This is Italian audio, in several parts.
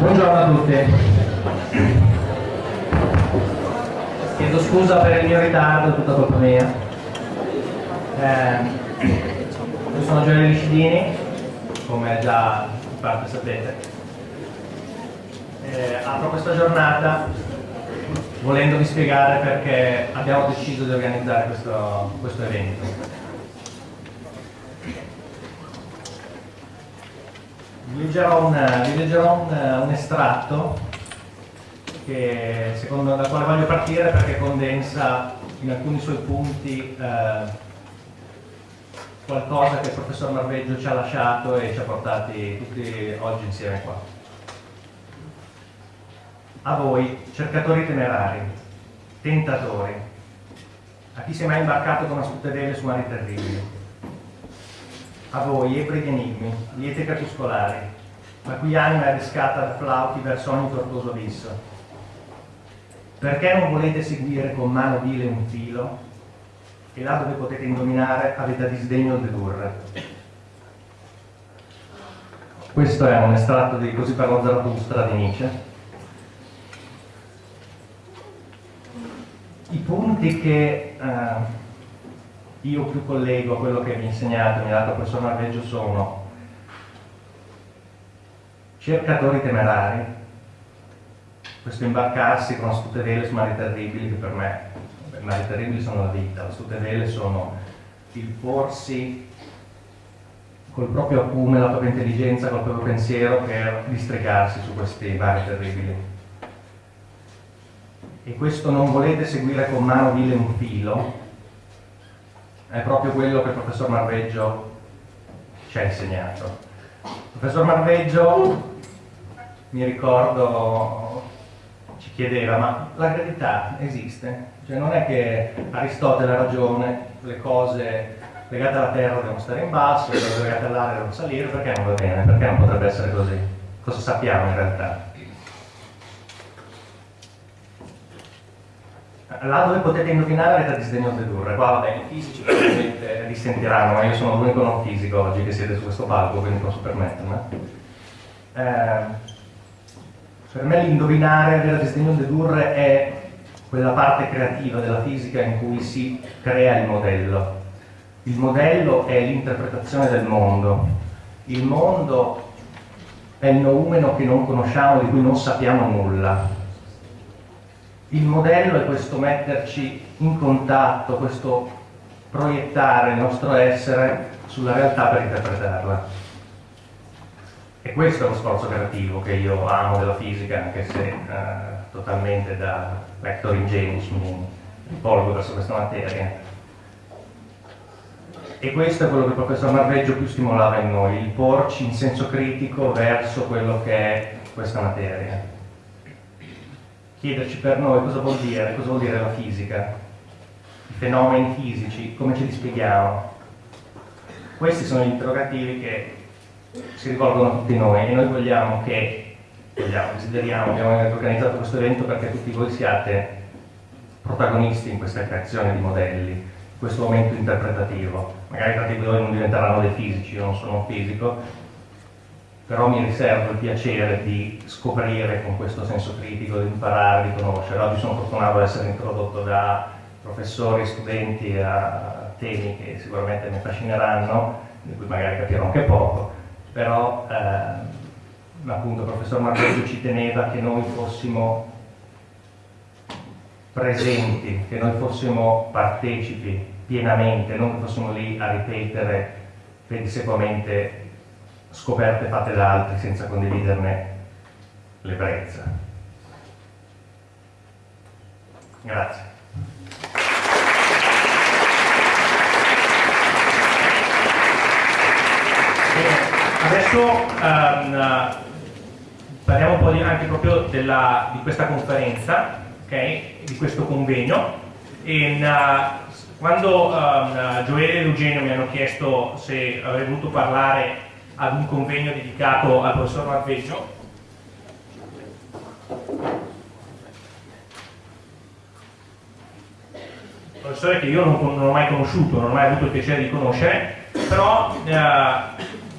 Buongiorno a tutti. Chiedo scusa per il mio ritardo, è tutta colpa mia. Eh, io sono Giovanni Liscidini, come già in parte sapete. Eh, apro questa giornata volendovi spiegare perché abbiamo deciso di organizzare questo, questo evento. Vi leggerò un, vi leggerò un, un estratto che, secondo, dal quale voglio partire perché condensa in alcuni suoi punti eh, qualcosa che il professor Marveggio ci ha lasciato e ci ha portati tutti oggi insieme qua. A voi, cercatori temerari, tentatori, a chi si è mai imbarcato con astute su mari terribili, a voi, ebri di enigmi, liete crepuscolari, la cui anima è riscata da flauti verso ogni tortuoso abisso. Perché non volete seguire con mano vile un filo e là dove potete indovinare avete a disdegno dedurre? Questo è un estratto di Così parlò Zarathustra di Nietzsche. I punti che eh, io più collego a quello che mi ha insegnato, mi ha dato il professor Marveggio sono cercatori temerari, questo imbarcarsi con astute vele su mari terribili che per me, i mari terribili sono la vita, le astute vele sono il porsi col proprio acume, la propria intelligenza, col proprio pensiero per districarsi su questi mari terribili. E questo non volete seguire con mano vile un filo, è proprio quello che il professor Marveggio ci ha insegnato. Il professor Marveggio, mi ricordo, ci chiedeva, ma la gravità esiste? Cioè non è che Aristotele ha ragione, le cose legate alla Terra devono stare in basso, le cose legate all'aria devono salire, perché non va bene? Perché non potrebbe essere così? Cosa sappiamo in realtà? Là dove potete indovinare avete disdegno dedurre, qua vabbè i fisici probabilmente risentiranno, ma io sono l'unico non fisico oggi che siede su questo palco, quindi posso permettermi. Eh, per me l'indovinare, avere a disdegno dedurre è quella parte creativa della fisica in cui si crea il modello. Il modello è l'interpretazione del mondo. Il mondo è il noumeno che non conosciamo, di cui non sappiamo nulla il modello è questo metterci in contatto, questo proiettare il nostro essere sulla realtà per interpretarla. E questo è lo sforzo creativo che io amo della fisica, anche se eh, totalmente da lector ingenuus mi rivolgo verso questa materia. E questo è quello che il professor Marveggio più stimolava in noi, il porci in senso critico verso quello che è questa materia chiederci per noi cosa vuol dire, cosa vuol dire la fisica, i fenomeni fisici, come ce li spieghiamo. Questi sono gli interrogativi che si rivolgono a tutti noi e noi vogliamo che, vogliamo, desideriamo, abbiamo organizzato questo evento perché tutti voi siate protagonisti in questa creazione di modelli, in questo momento interpretativo. Magari tanti di voi non diventeranno dei fisici, io non sono un fisico, però mi riservo il piacere di scoprire con questo senso critico, di imparare, di conoscere. Oggi sono fortunato ad essere introdotto da professori studenti a temi che sicuramente mi affascineranno, di cui magari capirò anche poco, però eh, appunto il professor Marveggio ci teneva che noi fossimo presenti, che noi fossimo partecipi pienamente, non che fossimo lì a ripetere pedissequamente scoperte fatte da altri senza condividerne l'ebbrezza. Grazie. Adesso um, parliamo un po' di, anche proprio della, di questa conferenza, okay? di questo convegno. E, uh, quando um, Gioele e Eugenio mi hanno chiesto se avrei voluto parlare ad un convegno dedicato al professor Marveggio. Professore che io non, non, ho mai conosciuto, non ho mai avuto il piacere di conoscere, però eh,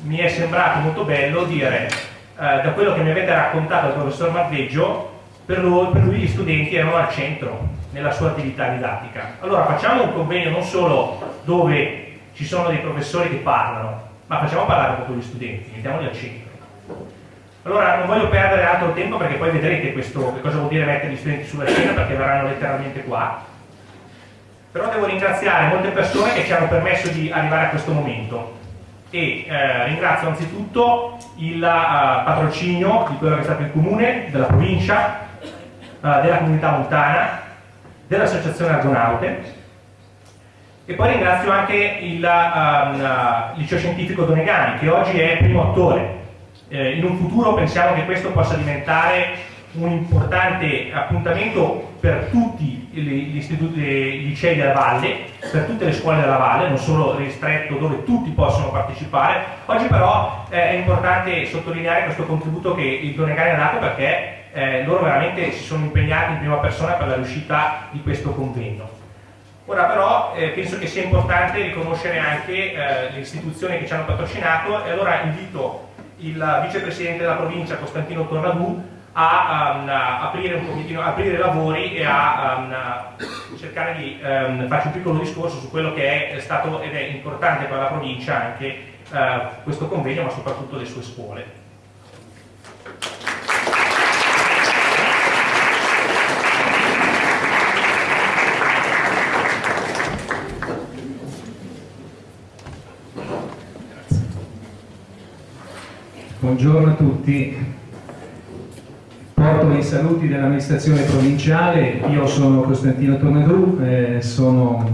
mi è sembrato molto bello dire, eh, da quello che mi avete raccontato il professor Marveggio, per lui, per lui gli studenti erano al centro nella sua attività didattica. Allora facciamo un convegno non solo dove ci sono dei professori che parlano, ma facciamo parlare proprio gli studenti, mettiamoli al centro. Allora non voglio perdere altro tempo perché poi vedrete questo, che cosa vuol dire mettere gli studenti sulla scena perché verranno letteralmente qua. Però devo ringraziare molte persone che ci hanno permesso di arrivare a questo momento e eh, ringrazio anzitutto il uh, patrocinio di quello che è stato il comune, della provincia, uh, della comunità montana, dell'associazione Argonaute e poi ringrazio anche il uh, liceo scientifico Donegani che oggi è primo attore. Eh, in un futuro pensiamo che questo possa diventare un importante appuntamento per tutti gli istituti, i licei della Valle, per tutte le scuole della Valle, non solo ristretto dove tutti possono partecipare. Oggi però eh, è importante sottolineare questo contributo che il Donegani ha dato perché eh, loro veramente si sono impegnati in prima persona per la riuscita di questo convegno. Ora però eh, penso che sia importante riconoscere anche eh, le istituzioni che ci hanno patrocinato e allora invito il vicepresidente della provincia Costantino Tornadù a, um, a aprire un pochettino, aprire lavori e a um, cercare di um, farci un piccolo discorso su quello che è stato ed è importante per la provincia anche uh, questo convegno ma soprattutto le sue scuole. Buongiorno a tutti, porto i saluti dell'amministrazione provinciale, io sono Costantino Tornadù, eh, sono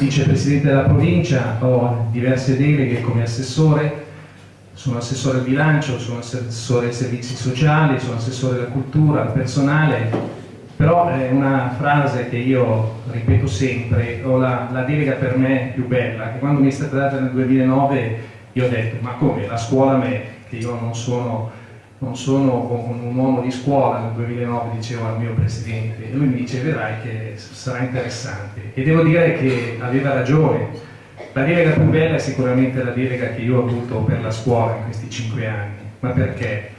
vicepresidente della provincia, ho diverse deleghe come assessore, sono assessore al bilancio, sono assessore ai servizi sociali, sono assessore alla cultura, al personale, però è una frase che io ripeto sempre, ho la, la delega per me più bella, che quando mi è stata data nel 2009 io ho detto ma come? La scuola me che io non sono, non sono un uomo di scuola, nel 2009 dicevo al mio presidente, e lui mi dice vedrai che sarà interessante. E devo dire che aveva ragione, la delega più bella è sicuramente la delega che io ho avuto per la scuola in questi cinque anni, ma perché?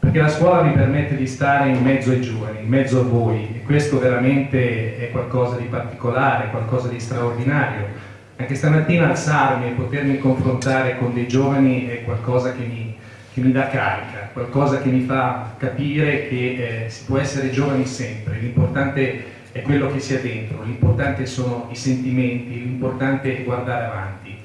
Perché la scuola mi permette di stare in mezzo ai giovani, in mezzo a voi, e questo veramente è qualcosa di particolare, qualcosa di straordinario. Anche stamattina alzarmi e potermi confrontare con dei giovani è qualcosa che mi, che mi dà carica, qualcosa che mi fa capire che eh, si può essere giovani sempre, l'importante è quello che si ha dentro, l'importante sono i sentimenti, l'importante è guardare avanti.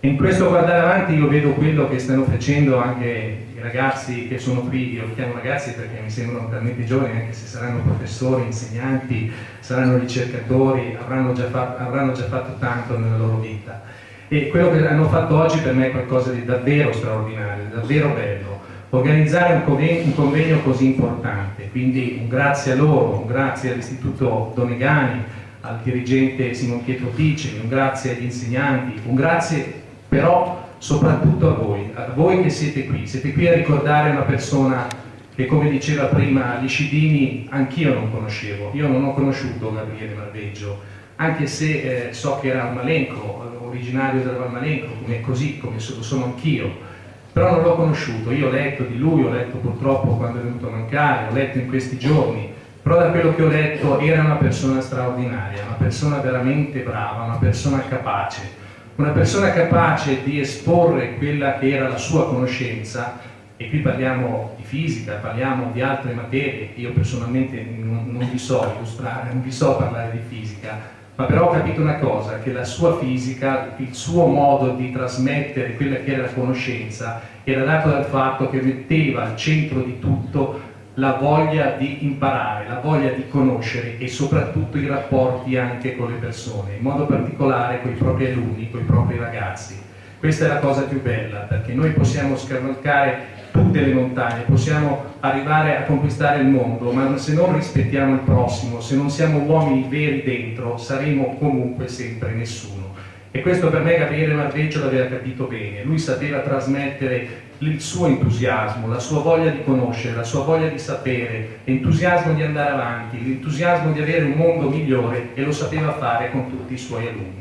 E in questo guardare avanti io vedo quello che stanno facendo anche i ragazzi che sono qui, io li chiamo ragazzi perché mi sembrano talmente giovani, anche se saranno professori, insegnanti, saranno ricercatori, avranno già, fatto, avranno già fatto tanto nella loro vita e quello che hanno fatto oggi per me è qualcosa di davvero straordinario, davvero bello. Organizzare un convegno, un convegno così importante, quindi un grazie a loro, un grazie all'Istituto Donegani, al dirigente Simon Pietro Ticci, un grazie agli insegnanti, un grazie però soprattutto a voi, a voi che siete qui, siete qui a ricordare una persona che come diceva prima Liscidini anch'io non conoscevo, io non ho conosciuto Gabriele Marveggio, anche se eh, so che era un malenco, originario della Valmalenco, come, così come sono anch'io, però non l'ho conosciuto, io ho letto di lui, ho letto purtroppo quando è venuto a mancare, ho letto in questi giorni, però da quello che ho letto era una persona straordinaria, una persona veramente brava, una persona capace, una persona capace di esporre quella che era la sua conoscenza, e qui parliamo di fisica, parliamo di altre materie, io personalmente non, non vi so illustrare, non vi so parlare di fisica, ma però ho capito una cosa, che la sua fisica, il suo modo di trasmettere quella che era la conoscenza, era dato dal fatto che metteva al centro di tutto la voglia di imparare, la voglia di conoscere e soprattutto i rapporti anche con le persone, in modo particolare con i propri alunni, con i propri ragazzi. Questa è la cosa più bella, perché noi possiamo scavalcare tutte le montagne, possiamo arrivare a conquistare il mondo, ma se non rispettiamo il prossimo, se non siamo uomini veri dentro, saremo comunque sempre nessuno. E questo per me Gabriele Marveggio l'aveva capito bene, lui sapeva trasmettere il suo entusiasmo, la sua voglia di conoscere, la sua voglia di sapere, l'entusiasmo di andare avanti, l'entusiasmo di avere un mondo migliore e lo sapeva fare con tutti i suoi alunni.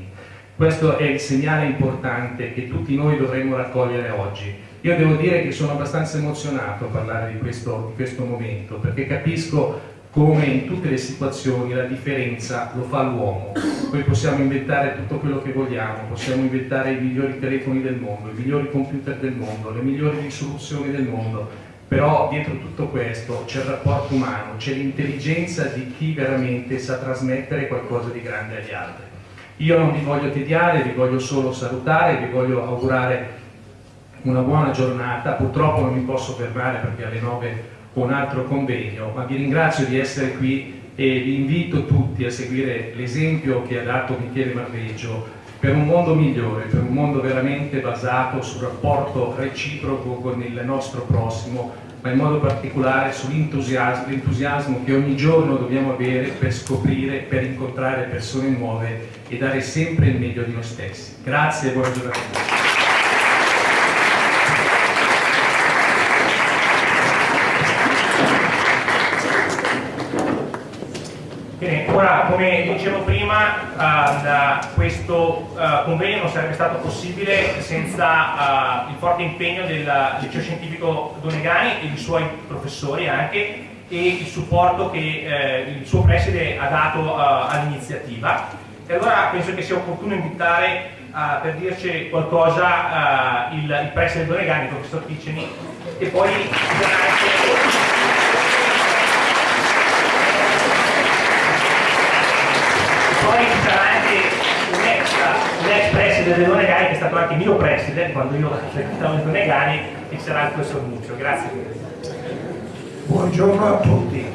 Questo è il segnale importante che tutti noi dovremmo raccogliere oggi Io devo dire che sono abbastanza emozionato a parlare di questo, di questo momento, perché capisco come in tutte le situazioni la differenza lo fa l'uomo. Noi possiamo inventare tutto quello che vogliamo, possiamo inventare i migliori telefoni del mondo, i migliori computer del mondo, le migliori risoluzioni del mondo, però dietro tutto questo c'è il rapporto umano, c'è l'intelligenza di chi veramente sa trasmettere qualcosa di grande agli altri. Io non vi voglio tediare, vi voglio solo salutare, vi voglio augurare una buona giornata, purtroppo non mi posso fermare perché alle 9 un altro convegno, ma vi ringrazio di essere qui e vi invito tutti a seguire l'esempio che ha dato Michele Marveggio per un mondo migliore, per un mondo veramente basato sul rapporto reciproco con il nostro prossimo, ma in modo particolare sull'entusiasmo che ogni giorno dobbiamo avere per scoprire, per incontrare persone nuove e dare sempre il meglio di noi stessi. Grazie e buona giornata a tutti. Ora, come dicevo prima, uh, questo uh, convegno non sarebbe stato possibile senza uh, il forte impegno del liceo scientifico Donegani e dei suoi professori anche e il supporto che il suo preside ha dato all'iniziativa. E allora penso che sia opportuno invitare per dirci qualcosa il, il preside Donegani, il professor Ticeni, e poi ci sarà anche un ex, un ex preside del Donegani che è stato anche mio preside quando io frequentavo il Donegani e sarà il professor Muccio. Grazie. Buongiorno a tutti.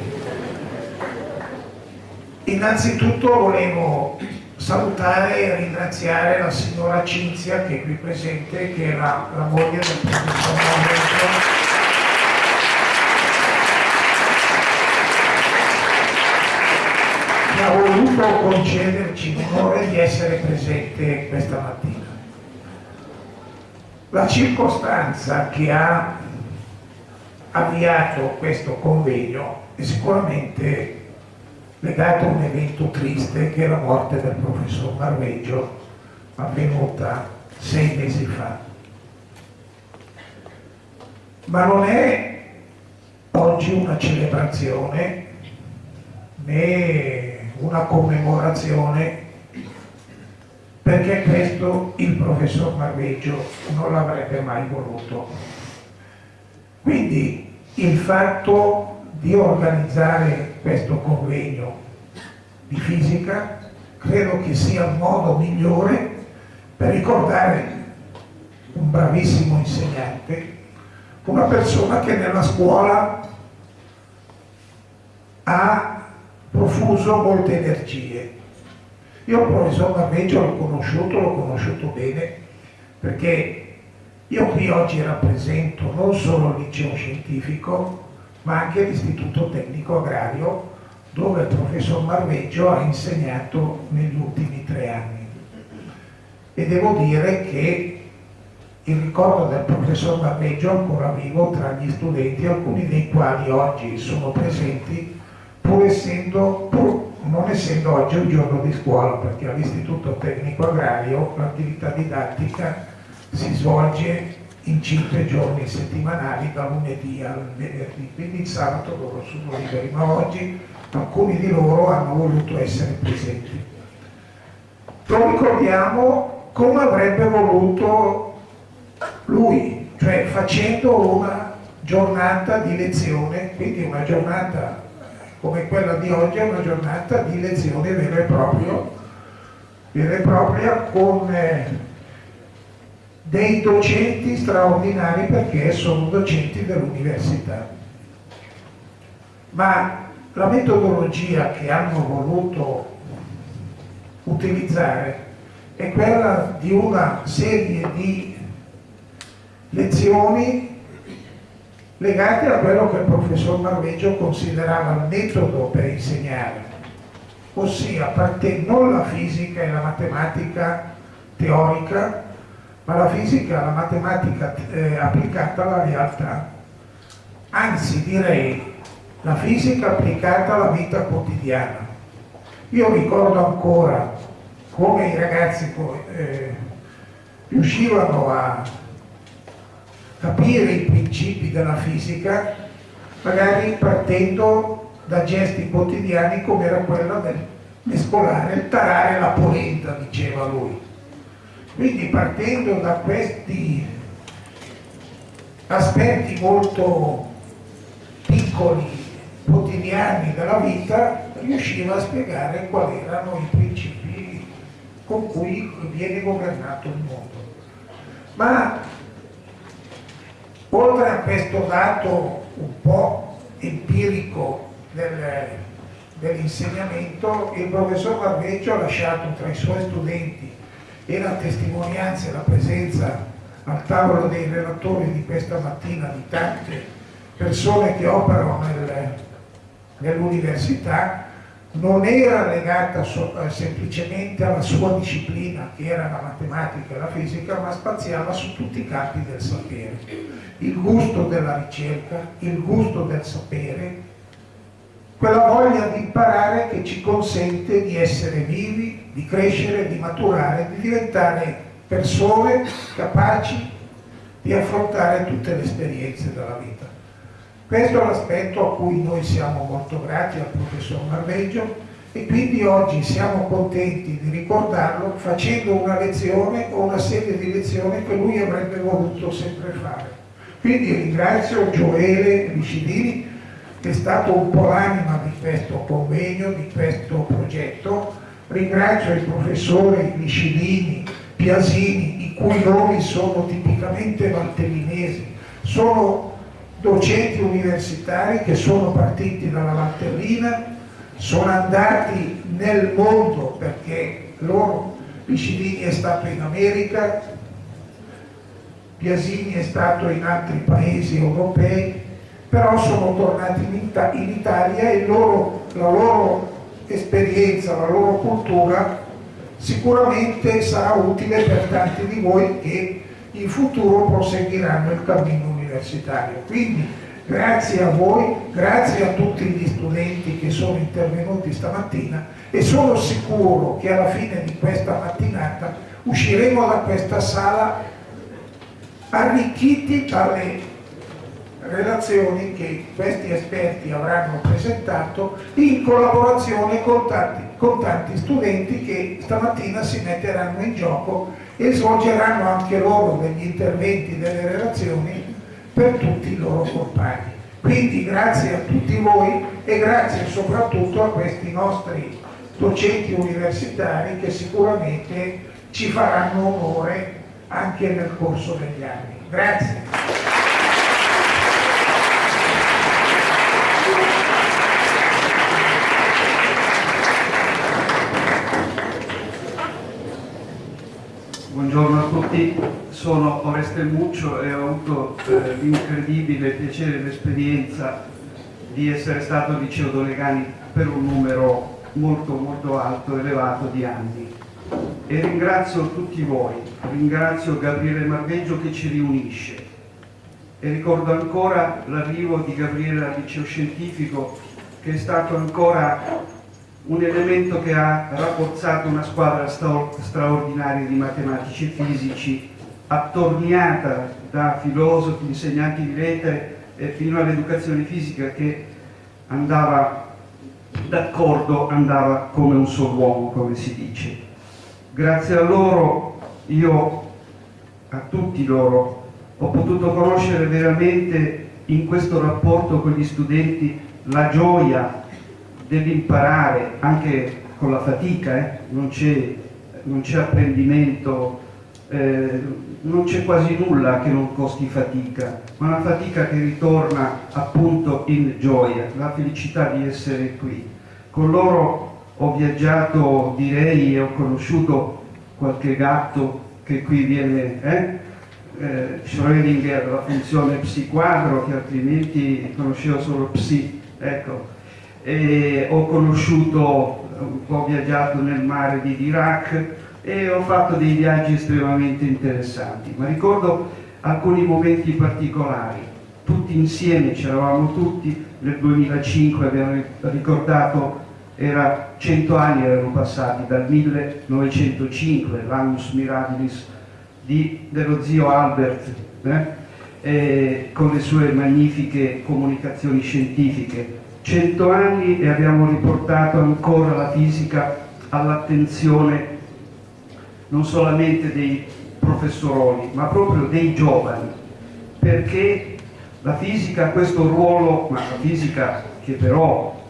Innanzitutto volevo salutare e ringraziare la signora Cinzia che è qui presente, che è la, moglie del professor Mauro ha voluto concederci l'onore di essere presente questa mattina. La circostanza che ha avviato questo convegno è sicuramente legata a un evento triste che è la morte del professor Marveggio avvenuta sei mesi fa. Ma non è oggi una celebrazione né una commemorazione perché questo il professor Marveggio non l'avrebbe mai voluto. Quindi il fatto di organizzare questo convegno di fisica credo che sia il modo migliore per ricordare un bravissimo insegnante, una persona che nella scuola ha profuso molte energie. Io il professor Marveggio l'ho conosciuto, l'ho conosciuto bene, perché io qui oggi rappresento non solo il liceo scientifico, ma anche l'Istituto Tecnico Agrario, dove il professor Marveggio ha insegnato negli ultimi tre anni. E devo dire che il ricordo del professor Marveggio è ancora vivo tra gli studenti, alcuni dei quali oggi sono presenti pur essendo, pur non essendo oggi un giorno di scuola, perché all'Istituto Tecnico Agrario l'attività didattica si svolge in cinque giorni settimanali, da lunedì al venerdì, quindi il sabato loro sono liberi, ma oggi alcuni di loro hanno voluto essere presenti. Lo ricordiamo come avrebbe voluto lui, cioè facendo una giornata di lezione, quindi una giornata come quella di oggi è una giornata di lezione vera e, proprio, vera e propria con eh, dei docenti straordinari perché sono docenti dell'università. Ma la metodologia che hanno voluto utilizzare è quella di una serie di lezioni legate a quello che il professor Marveggio considerava il metodo per insegnare, ossia parte non la fisica e la matematica teorica, ma la fisica e la matematica eh, applicata alla realtà. Anzi direi la fisica applicata alla vita quotidiana. Io ricordo ancora come i ragazzi eh, riuscivano a capire i principi della fisica, magari partendo da gesti quotidiani come era quello del mescolare, tarare la polenta, diceva lui. Quindi partendo da questi aspetti molto piccoli, quotidiani della vita, riusciva a spiegare quali erano i principi con cui viene governato il mondo. Ma oltre a questo dato un po' empirico del, dell'insegnamento, il professor Barbeggio ha lasciato tra i suoi studenti e la testimonianza e la presenza al tavolo dei relatori di questa mattina di tante persone che operano nel, nell'università non era legata so, eh, semplicemente alla sua disciplina che era la matematica e la fisica ma spaziava su tutti i campi del sapere il gusto della ricerca, il gusto del sapere quella voglia di imparare che ci consente di essere vivi, di crescere, di maturare, di diventare persone capaci di affrontare tutte le esperienze della vita. Questo è l'aspetto a cui noi siamo molto grati al professor Marveggio e quindi oggi siamo contenti di ricordarlo facendo una lezione o una serie di lezioni che lui avrebbe voluto sempre fare. Quindi ringrazio Gioele Vicidini che è stato un po' l'anima di questo convegno, di questo progetto, ringrazio il professore Vicidini, Piasini, i cui nomi sono tipicamente valtellinesi, sono docenti universitari che sono partiti dalla Valtellina, sono andati nel mondo perché loro, Piccinini è stato in America, Piasini è stato in altri paesi europei, però sono tornati in, in Italia e loro, la loro esperienza, la loro cultura sicuramente sarà utile per tanti di voi che in futuro proseguiranno il cammino universitario. Quindi grazie a voi, grazie a tutti gli studenti che sono intervenuti stamattina e sono sicuro che alla fine di questa mattinata usciremo da questa sala arricchiti dalle relazioni che questi esperti avranno presentato in collaborazione con tanti, con tanti studenti che stamattina si metteranno in gioco e svolgeranno anche loro degli interventi, delle relazioni per tutti i loro compagni. Quindi grazie a tutti voi e grazie soprattutto a questi nostri docenti universitari che sicuramente ci faranno onore anche nel corso degli anni. Grazie. Tutti, sono Oreste Muccio e ho avuto eh, l'incredibile piacere e l'esperienza di essere stato liceo Dolegani per un numero molto molto alto, elevato di anni. E ringrazio tutti voi, ringrazio Gabriele Marveggio che ci riunisce e ricordo ancora l'arrivo di Gabriele al liceo scientifico che è stato ancora un elemento che ha rafforzato una squadra straordinaria di matematici e fisici, attorniata da filosofi, insegnanti di lettere e fino all'educazione fisica che andava d'accordo, andava come un solo uomo, come si dice. Grazie a loro, io, a tutti loro, ho potuto conoscere veramente in questo rapporto con gli studenti la gioia dell'imparare anche con la fatica, eh? non c'è apprendimento, eh, non c'è quasi nulla che non costi fatica, ma una fatica che ritorna appunto in gioia, la felicità di essere qui. Con loro ho viaggiato, direi, e ho conosciuto qualche gatto che qui viene, eh? eh, Schrödinger, la funzione psi quadro, che altrimenti conoscevo solo psi, ecco, e ho conosciuto, ho viaggiato nel mare di Iraq e ho fatto dei viaggi estremamente interessanti, ma ricordo alcuni momenti particolari, tutti insieme, c'eravamo tutti, nel 2005 abbiamo ricordato, era 100 anni erano passati dal 1905, l'annus mirabilis di, dello zio Albert, eh? eh, con le sue magnifiche comunicazioni scientifiche. Cento anni e abbiamo riportato ancora la fisica all'attenzione non solamente dei professoroni, ma proprio dei giovani, perché la fisica ha questo ruolo, ma la fisica che però,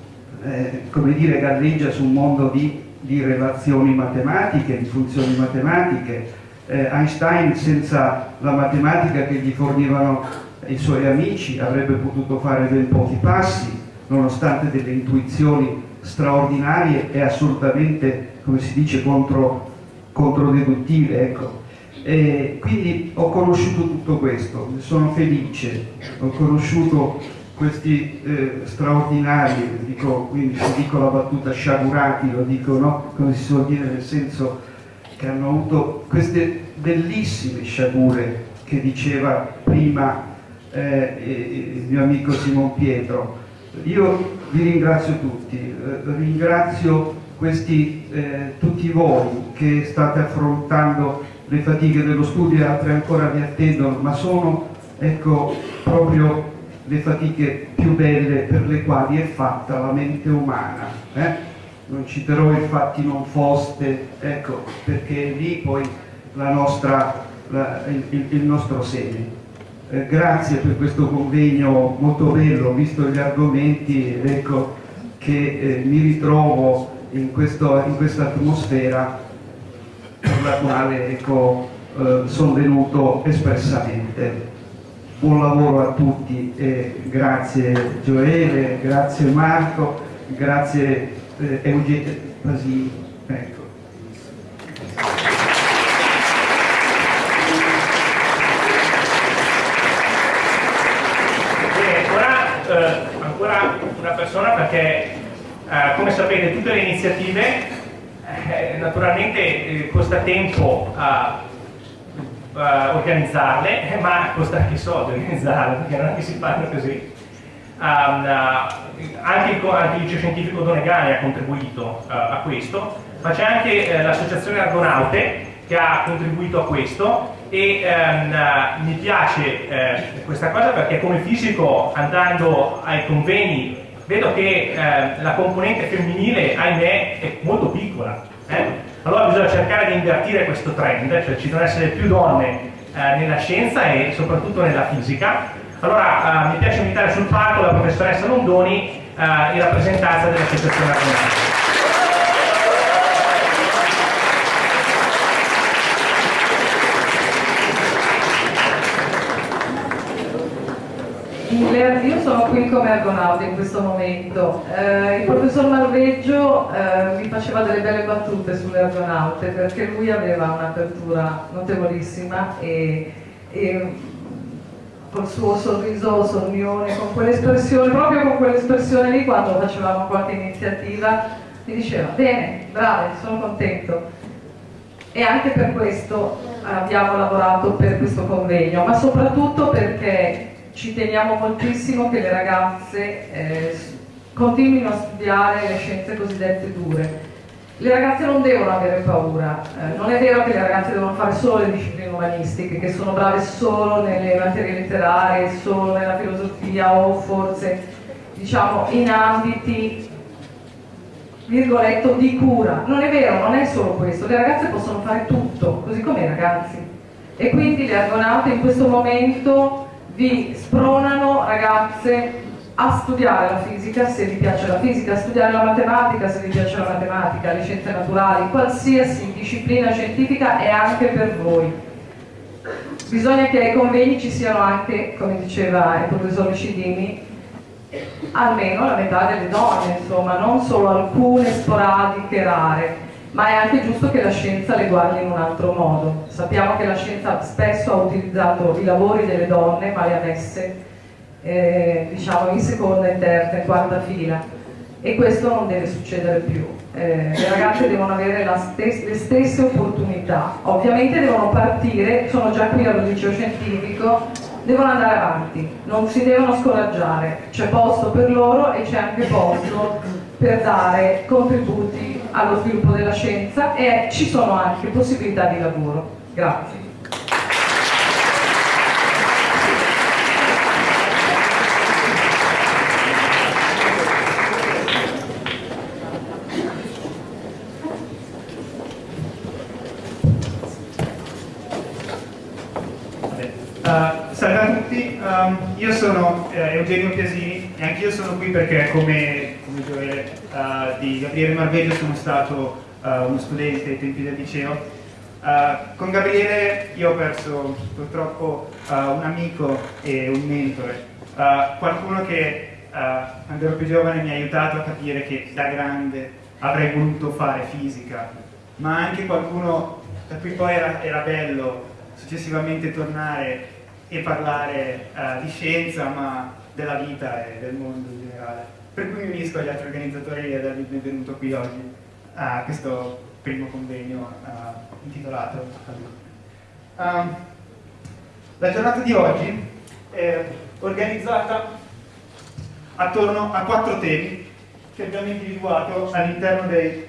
eh, come dire, galleggia su un mondo di, di relazioni matematiche, di funzioni matematiche, eh, Einstein senza la matematica che gli fornivano i suoi amici avrebbe potuto fare ben pochi passi, nonostante delle intuizioni straordinarie e assolutamente, come si dice, contro, controdeduttive. Ecco. Quindi ho conosciuto tutto questo, sono felice, ho conosciuto questi eh, straordinari, dico, quindi se dico la battuta sciagurati, lo dico no? come si suol dire nel senso che hanno avuto queste bellissime sciagure che diceva prima eh, il mio amico Simon Pietro. Io vi ringrazio tutti, eh, ringrazio questi, eh, tutti voi che state affrontando le fatiche dello studio e altre ancora vi attendono, ma sono ecco, proprio le fatiche più belle per le quali è fatta la mente umana. Eh? Non citerò i fatti non foste, ecco, perché lì poi la nostra, la, il, il, nostro seme. Eh, grazie per questo convegno molto bello, visto gli argomenti, ecco, che eh, mi ritrovo in questa atmosfera per la quale ecco, eh, sono venuto espressamente. Buon lavoro a tutti e grazie Gioele, grazie Marco, grazie eh, Eugenio Pasini. Ecco. Eh, ancora una persona perché eh, come sapete tutte le iniziative eh, naturalmente eh, costa tempo a, a, organizzarle ma costa anche soldi organizzarle perché non è che si fanno così. Um, uh, anche, il, anche, il, scientifico Donegani ha contribuito uh, a questo ma c'è anche uh, l'associazione Argonaute che ha contribuito a questo e ehm, mi piace eh, questa cosa perché come fisico andando ai convegni vedo che eh, la componente femminile ahimè è molto piccola eh? allora bisogna cercare di invertire questo trend cioè ci devono essere più donne eh, nella scienza e soprattutto nella fisica allora eh, mi piace invitare sul palco la professoressa Londoni eh, in rappresentanza dell'associazione Argonautica io sono qui come argonauta in questo momento. Eh, il professor Malveggio eh, mi faceva delle belle battute sulle argonaute perché lui aveva un'apertura notevolissima e, e col suo sorriso sornione, con quell'espressione, proprio con quell'espressione lì quando facevamo qualche iniziativa, mi diceva bene, brave, sono contento. E anche per questo abbiamo lavorato per questo convegno, ma soprattutto perché ci teniamo moltissimo che le ragazze eh, continuino a studiare le scienze cosiddette dure. Le ragazze non devono avere paura, eh, non è vero che le ragazze devono fare solo le discipline umanistiche, che sono brave solo nelle materie letterarie, solo nella filosofia o forse diciamo in ambiti virgoletto di cura. Non è vero, non è solo questo, le ragazze possono fare tutto, così come i ragazzi. E quindi le argonaute in questo momento vi spronano ragazze a studiare la fisica se vi piace la fisica, a studiare la matematica se vi piace la matematica, le scienze naturali, qualsiasi disciplina scientifica è anche per voi. Bisogna che ai convegni ci siano anche, come diceva il professor Lucidini, almeno la metà delle donne, insomma, non solo alcune sporadiche, rare ma è anche giusto che la scienza le guardi in un altro modo. Sappiamo che la scienza spesso ha utilizzato i lavori delle donne, ma le ha messe eh, diciamo in seconda, in terza, in quarta fila e questo non deve succedere più. Eh, le ragazze devono avere stes le stesse opportunità, ovviamente devono partire, sono già qui al liceo scientifico, devono andare avanti, non si devono scoraggiare, c'è posto per loro e c'è anche posto per dare contributi allo sviluppo della scienza e ci sono anche possibilità di lavoro. Grazie. Eh, salve a tutti, um, io sono eh, Eugenio Piasini e anch'io sono qui perché come Gioele uh, di Gabriele Marveggio sono stato uh, uno studente ai tempi del liceo. Uh, con Gabriele io ho perso purtroppo un amico e un mentore, qualcuno che quando ero più giovane mi ha aiutato a capire che da grande avrei voluto fare fisica, ma anche qualcuno per cui poi era, era bello successivamente tornare e parlare di scienza, ma della vita e del mondo in generale. Per cui mi unisco agli altri organizzatori ad avervi benvenuto qui oggi a questo primo convegno uh, intitolato um, La giornata di oggi è organizzata attorno a quattro temi che abbiamo individuato all'interno dei...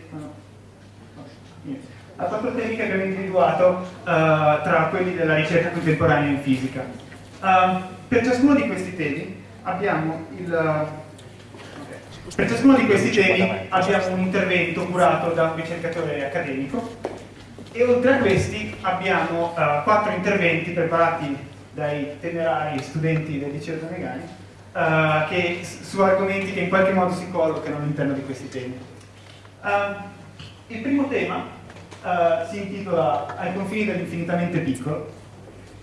A quattro temi che abbiamo individuato uh, tra quelli della ricerca contemporanea in fisica. Uh, per ciascuno di questi temi abbiamo il... Per ciascuno di questi temi abbiamo un intervento curato da un ricercatore accademico e oltre a questi abbiamo uh, quattro interventi preparati dai temerari studenti del liceo Donegani uh, che, su argomenti che in qualche modo si collocano all'interno di questi temi. Uh, il primo tema si intitola Ai confini dell'infinitamente piccolo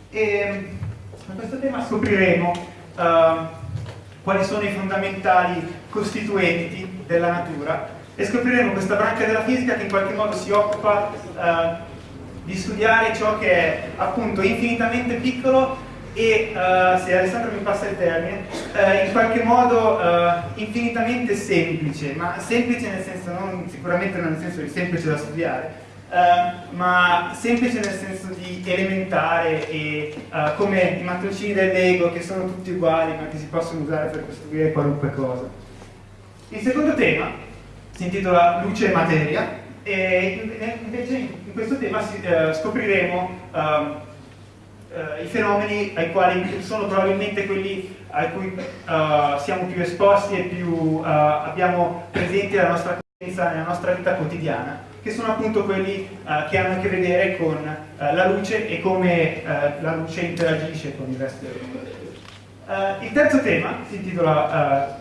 e in questo tema scopriremo uh, quali sono i fondamentali costituenti della natura e scopriremo questa branca della fisica che in qualche modo si occupa uh, di studiare ciò che è appunto infinitamente piccolo e uh, se Alessandro mi passa il termine, uh, in qualche modo uh, infinitamente semplice, ma semplice nel senso non sicuramente non nel senso di semplice da studiare, Uh, ma semplice nel senso di elementare e uh, come i mattoncini del Lego che sono tutti uguali ma che si possono usare per costruire qualunque cosa. Il secondo tema si intitola Luce e Materia e invece in questo tema si, uh, scopriremo ehm, i fenomeni ai quali sono probabilmente quelli a cui siamo più esposti e più abbiamo presenti la nostra conoscenza nella nostra vita quotidiana che sono appunto quelli uh, che hanno a che vedere con uh, la luce e come uh, la luce interagisce con il resto del mondo. il terzo tema si intitola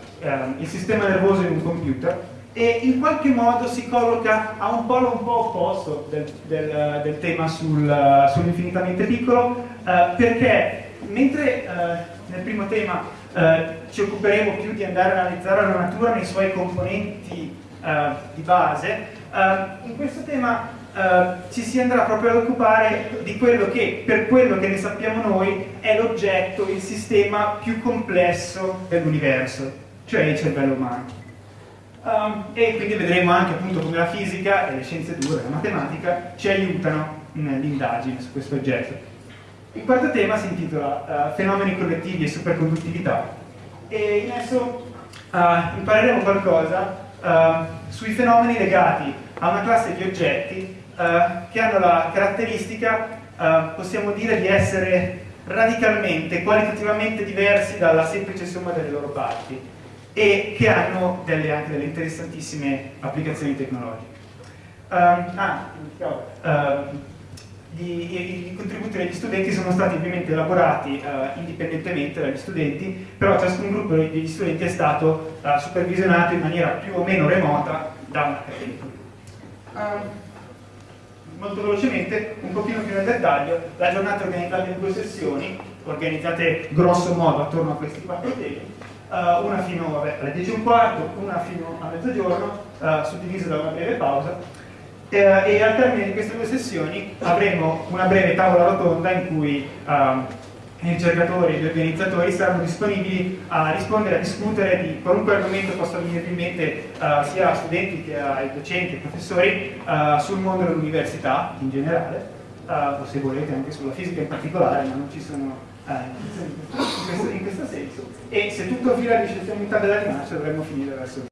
Il sistema nervoso in un computer e in qualche modo si colloca a un polo un po' opposto del, del, del tema sul, sull'infinitamente piccolo perché mentre nel primo tema ci occuperemo più di andare a analizzare la natura nei suoi componenti di base, Uh, in questo tema uh, ci si andrà proprio ad occupare di quello che, per quello che ne sappiamo noi, è l'oggetto, il sistema più complesso dell'universo, cioè il cervello umano. Um, e quindi vedremo anche appunto come la fisica e le scienze dure, la matematica, ci aiutano nell'indagine su questo oggetto. Il quarto tema si intitola uh, Fenomeni collettivi e superconduttività e in esso impareremo qualcosa uh, sui fenomeni legati a una classe di oggetti uh, che hanno la caratteristica, uh, possiamo dire, di essere radicalmente, qualitativamente diversi dalla semplice somma delle loro parti e che hanno delle, anche delle interessantissime applicazioni tecnologiche. ah, i, i, contributi degli studenti sono stati ovviamente elaborati uh, indipendentemente dagli studenti, però ciascun gruppo degli studenti è stato uh, supervisionato in maniera più o meno remota da un accademico. Uh, molto velocemente, un pochino più nel dettaglio, la giornata è organizzata in due sessioni, organizzate grosso modo attorno a questi quattro temi, una fino alle 10 e un quarto, una fino a mezzogiorno, suddivise da una breve pausa, eh, e al termine di queste due sessioni avremo una breve tavola rotonda in cui um, i ricercatori e gli organizzatori saranno disponibili a rispondere, a discutere di qualunque argomento possa venire in mente uh, sia a studenti che ai docenti e professori uh, sul mondo dell'università in generale uh, o se volete anche sulla fisica in particolare ma non ci sono in questo, in questo senso. E se tutto fila di scienzialità della rinascita dovremmo finire verso